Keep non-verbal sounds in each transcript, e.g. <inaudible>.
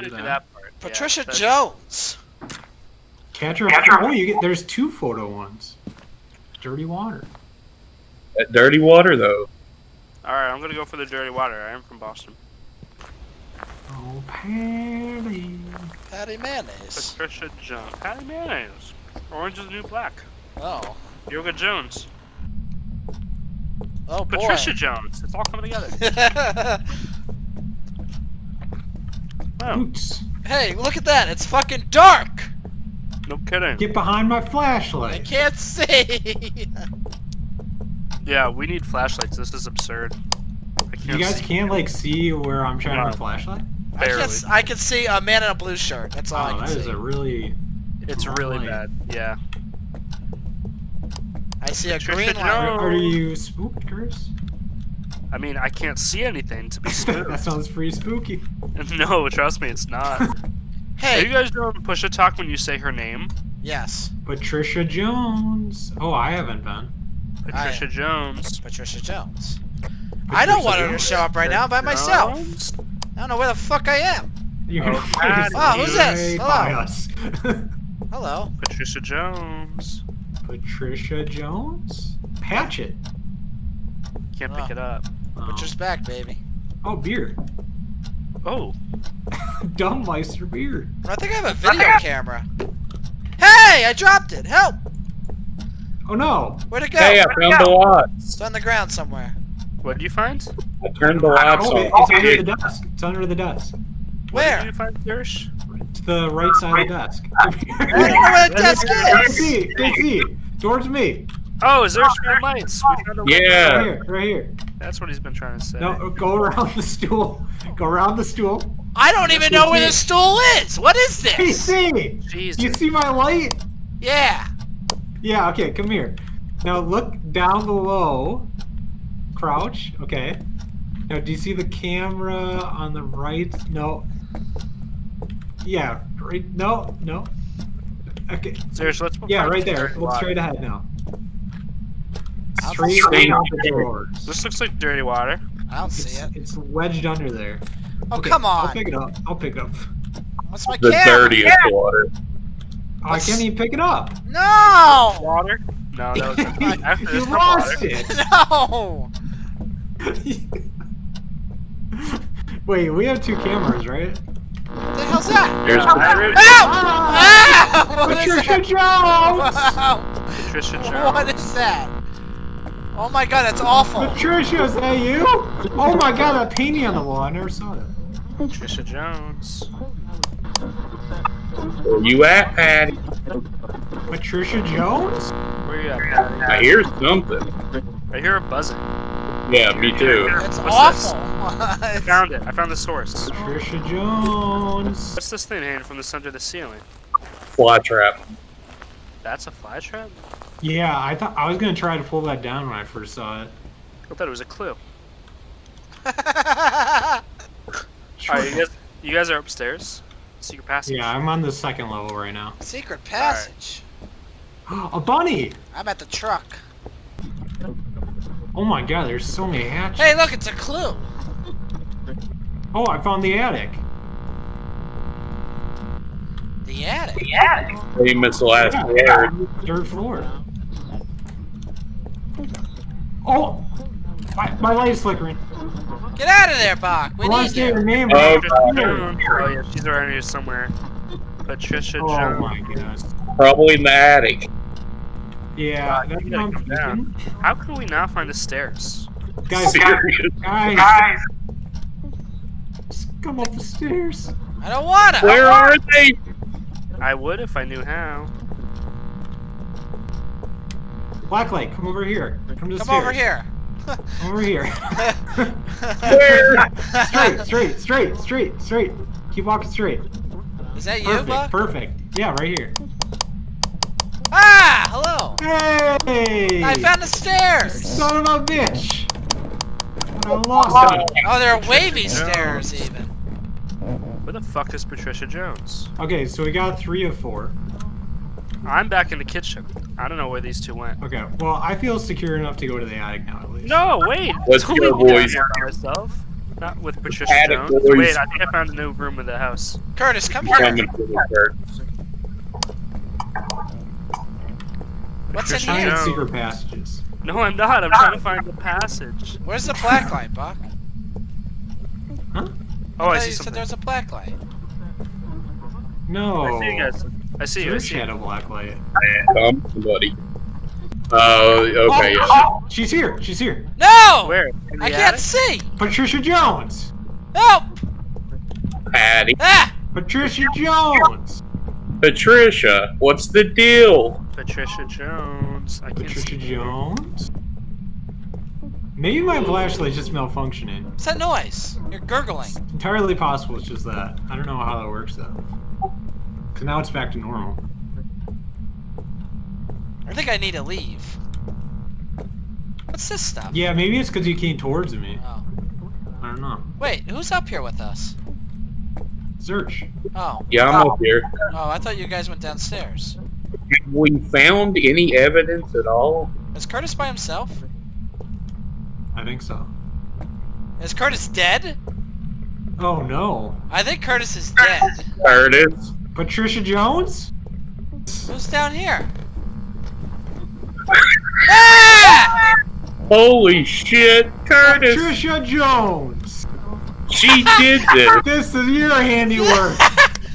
how to do do that. that part. Patricia yeah, Jones. Catcher. Catcher. Oh, you get there's two photo ones. Dirty water. That dirty water though. All right, I'm gonna go for the dirty water. I am from Boston. Oh, Patty. Patty Mayonnaise. Patricia Jones. Patty Mayonnaise. Orange is the new black. Oh. Yoga Jones. Oh boy. Patricia Jones. It's all coming together. <laughs> Oh, Boots. hey, look at that. It's fucking dark. no kidding. Get behind my flashlight. I can't see. <laughs> Yeah, we need flashlights. This is absurd. I can't You guys see. can't like see where I'm trying No. to flashlight. I can, Barely. s- I can see a man in a blue shirt. That's all I Oh, can that is see. a really. It's really light. bad. Yeah. I see a Patricia green light. Jones. Are, are you spooked, Chris? I mean, I can't see anything to be <laughs> that sounds pretty spooky. <laughs> no, trust me, it's not. <laughs> Hey, Are you Hey. guys doing push a talk when you say her name? Yes. Patricia Jones. Oh, I haven't been. Patricia Jones. Patricia Jones. I don't Patricia want her to show up right now by myself. Jones? I don't know where the fuck I am. You're Oh, gonna Oh, who's this? right by Hello. us. Hello. Patricia Jones. Patricia Jones. Patch it. Can't Oh. pick it up. Butcher's um, back, baby. oh beer. Oh, <laughs> Dumbmeister beer. I think I have a video camera. Hey, I dropped it. Help! Oh no. Where'd it go? Hey, I found the lots. It's on the ground somewhere. what did you find? I turned the lights Oh, it- on. it's under the desk. It's under the desk. What did Where? you find, Dersh? To the right side of the desk. I don't know where the <laughs> desk Can't is. see. Can't see. Towards me. Oh, is there stream lights? We found a oh, red Yeah. Right light. here. Right here. That's what he's been trying to say. No, go around the stool. Go around the stool. I don't even know where the stool is. What is Hey, this? see. Jesus. You see my light? Yeah. Yeah. Okay. Come here. Now look down below. Crouch. Okay. Now, do you see the camera on the right? No. Yeah. Right. No. No. Okay. Seriously, let's Yeah, right there. Look straight ahead now. I'll Straight see out the doors. This looks like dirty water. I don't see it. it's wedged under there. Oh, Okay, come on. I'll pick it up. I'll pick it up. What's my The camera? dirtiest water. Oh, I can't even pick it up. No! Water? No, that was <laughs> after you lost water. it. <laughs> No! <laughs> Wait, we have two cameras, right? What the hell's that? There's Patricia Ow! Ow! What is Patricia that? Jones! Wow. Patricia Jones. is that? Oh my god, that's awful. Patricia, is that you? Oh my god, that painting on the wall. I never saw that. Patricia Jones. where you at, Patty? Patricia Jones? Where you at, Patty? I hear something. I hear a buzzing. Yeah, me too. That's What's awful. <laughs> I found it. I found the source. Patricia Jones. What's this thing hanging from the center of the ceiling? Fly trap. That's a fly trap? Yeah, I thought I was gonna try to pull that down when I first saw it. I thought it was a clue. <laughs> Sure. Alright, you guys, you guys are upstairs. Secret passage. Yeah, I'm on the second level right now. Secret passage. <gasps> A bunny! I'm at the truck. Oh my god, there's so many hatches. Hey, look, it's a clue. Oh, I found the attic. The attic. The attic. Famous last Yeah, word. Third floor. Oh! My, my light is flickering. Get out of there, Bach. We I need to say her you. name. Oh, but I Patricia can't hear her. Oh yeah, she's around here somewhere. Patricia Oh Jones. my gosh. Probably in the attic. Yeah, God, you gotta come down. How can we not find the stairs? Guys, Serious. guys, just come up the stairs. I don't wanna. Where are they? I would if I knew how. Blacklight, come over here. Come to the Come stairs. over here. Come over here. <laughs> Where? straight, straight, straight, straight, straight. Keep walking straight. Is that you, Perfect, Buck? perfect. Yeah, right here. Ah, hello. Hey! I found the stairs. Son of a bitch! I lost it. Oh, there are wavy stairs even. Where the fuck is Patricia Jones? Okay, so we got three of four. I'm back in the kitchen. I don't know where these two went. Okay, well, I feel secure enough to go to the attic now, at least. No, wait. Let's Don't go, leave me down boys. here by myself. Not with Patricia Attic Jones. boys. Wait, I think I found a new room in the house. Curtis, come here. Coming the. What's in Patricia Trying here? Jones. secret passages. No, I'm not. I'm trying to find the passage. Where's the black <laughs> light, Buck? Huh? Oh, I thought see you said something. there's a black light. No. I see you guys. I see you. I see you. shadow black light. Come, somebody. Oh, okay. yeah. Oh, she's here. She's here. No! Where? In the I can't attic? see! Patricia Jones. Help! Patty. Ah! Patricia Jones. Patricia, what's the deal? Patricia Jones. I can't Patricia see. Jones. Maybe my flashlight's just malfunctioning. What's that noise? You're gurgling. Entirely possible it's just that. I don't know how that works though. Cause now it's back to normal. I think I need to leave. What's this stuff? Yeah, maybe it's because you came towards me. Oh. I don't know. Wait, who's up here with us? Search. Oh. Yeah, I'm up here. Oh, I thought you guys went downstairs. Have we found any evidence at all? Is Curtis by himself? I think so. Is Curtis dead? Oh no. I think Curtis is dead. Curtis. Patricia Jones? Who's down here? Ah! Holy shit, Curtis! Patricia Jones! She did this, <laughs> This is your handiwork!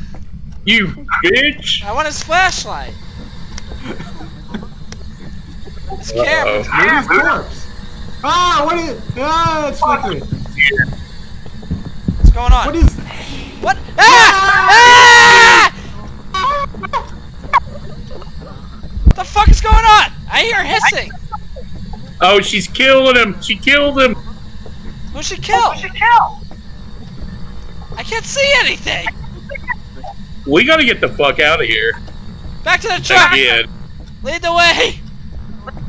<laughs> you bitch! I want his flashlight. His Uh-oh. camera. Maybe his corpse. Ah, what is Ah, it's flickering. What's going on? What is What? Ah! I hear hissing. Oh, she's killing him! She killed him! Who she kill? Who she kill? I can't see anything. We gotta get the fuck out of here. Back to the truck. Again. Lead the way.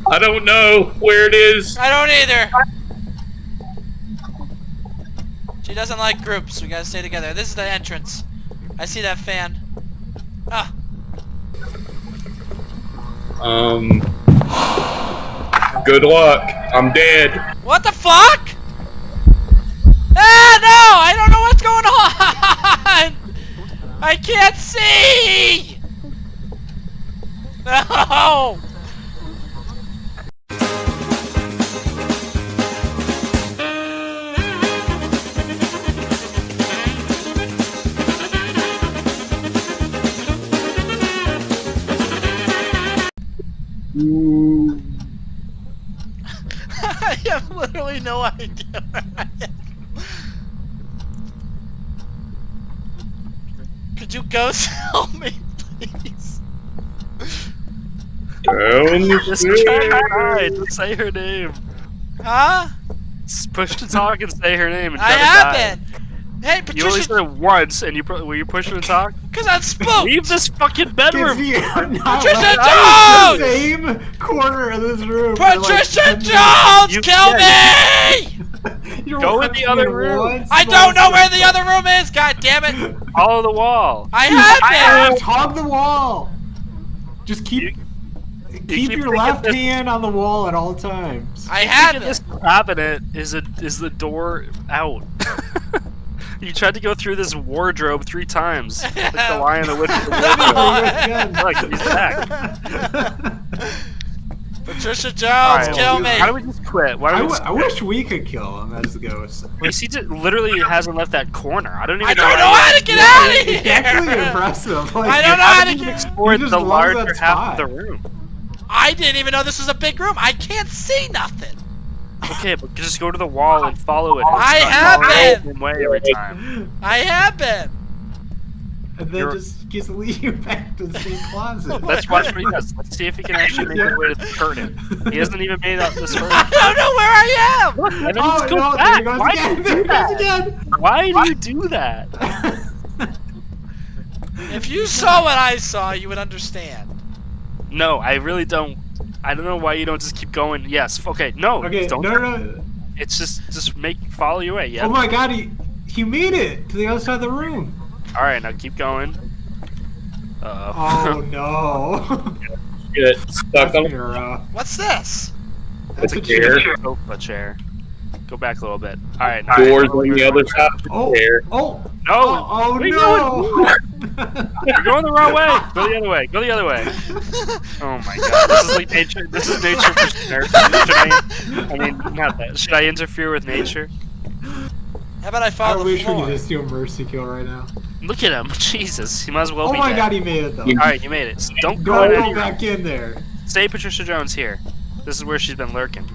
I don't know where it is. I don't either. She doesn't like groups. We gotta stay together. This is the entrance. I see that fan. Ah, Um. Good luck. I'm dead. what the fuck? Ah, no! I don't know what's going on! <laughs> I can't see! <laughs> No! Mm. <laughs> I have literally no idea where I am. Could you ghost <laughs> help me, please? Down <laughs> Just try to hide. Just say her name. Huh? Just push to talk and say her name. And try I to have die. been. Hey, You only said it once, and you pu- were you pushing to talk? <laughs> because I'm spooked. Leave this fucking Is bedroom. he not <laughs> Patricia like- Jones! the same corner of this room? for like Patricia Jones, You- kill yeah, me! <laughs> You don't Go in the other room. I don't know where the other room is. God damn it! Follow the wall. I have been. Just hog the wall. Just keep You- keep, keep your left this- hand on the wall at all times. I have Thinking been. this cabinet is a is the door out. You tried to go through this wardrobe three times, like the <laughs> lion, the witch, and the <laughs> No. wardrobe. Oh, Look, he's back. Patricia Jones, Alright, kill me. Why don't we just quit? Why I, don't we w- just I wish we could kill him as the ghost. Well, see, just literally hasn't left that corner. I don't even <laughs> I know. don't know how how to get out of It's actually here. impressive. Like, I don't know I how to haven't even get. explored You just the love larger half of the room. I didn't even know this was a big room. I can't see nothing. Okay, but just go to the wall and follow it. I It's have following been. way every time. I have been. and then You're- just just lead you back to the same closet. Let's watch what he does. Let's see if he can actually make his way to the curtain. He hasn't even made out this <laughs> I don't know where I am. Look, and then Oh just go no! Back. goes Why again! do There you he do goes that? again! Why do you do that? If you saw what I saw, you would understand. No, I really don't. I don't know why you don't just keep going. Yes. Okay. No. Okay, Don't. no, no, no. It's just just make follow your way. Yeah. Oh my god, he he made it to the other side of the room. All right. Now keep going. Uh Oh <laughs> no! <laughs> Get stuck on gonna be rough. What's this? That's a chair. chair. sofa chair. Go back a little bit. All right. Now Doors on the other side Oh, chair. oh, No. oh, oh Where you no! <laughs> You're going the wrong way. Go the other way. Go the other way. Oh my god. This is like nature. This is nature versus nurture. I, I mean, not that. Should I interfere with nature? How about I I follow the wish we floor? could just do a mercy kill right now. Look at him. <laughs> Jesus. He might as well Oh be Oh my dead. god, he made it though. All right, you made it. So don't go Don't in go any back in there. Stay Patricia Jones here. This is where she's been lurking.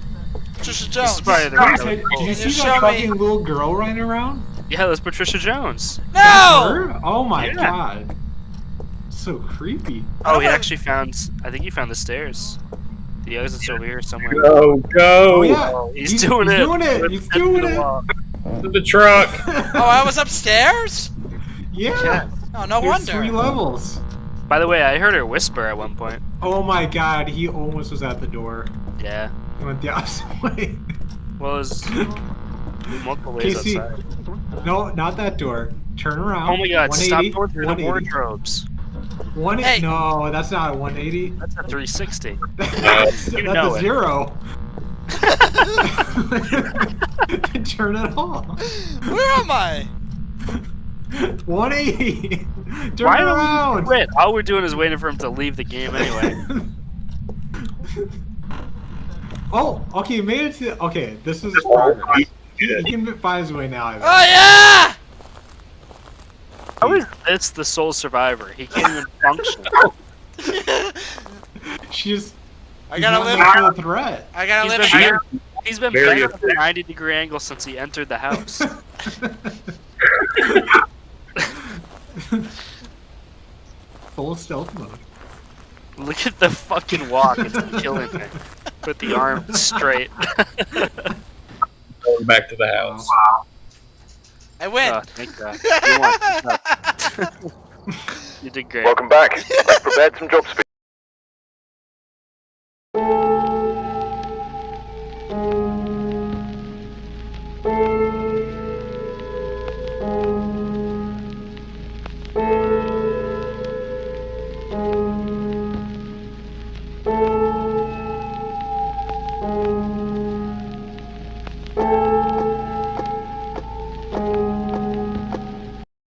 Patricia This is Jones. probably the Guys, did you see that show me- fucking little girl running around? Yeah, that's Patricia Jones. No! Oh my Yeah. god. So creepy. Oh, he actually found. I think he found the stairs. The exit's over here somewhere. Go, go Oh yeah. Oh, he's, He's- doing he's it. doing it, he's doing it. to the truck. <laughs> Oh, I was upstairs? yeah. Oh, no There's wonder. three levels. By the way, I heard her whisper at one point. Oh my god, he almost was at the door. Yeah. He went the <laughs> opposite way. Well, there's multiple ways Casey, outside. no, not that door. Turn around. Oh my god, stop going through the wardrobes. One Hey. No, that's not a 180. That's a 360. <laughs> that's You that's know a it. zero. <laughs> <laughs> Turn it off. Where am I? 180. Turn Why don't around. quit? All we're doing is waiting for him to leave the game anyway. oh, okay, you made it to. Okay, this is progress. My He, he can find his way now. I oh, bet. Oh, yeah! How is this the sole survivor? He can't even <laughs> function. <laughs> She's. I gotta not live. much of a threat. I gotta He's live been, here. he's been Very bent at a effective. 90 degree angle since he entered the house. <laughs> Full stealth mode. Look at the fucking walk. It's killing me. Put the arm straight. Going back to the house. I win. Oh, thank God. You won. <laughs> <laughs> You did great. Welcome back. Let's prepare some job speed.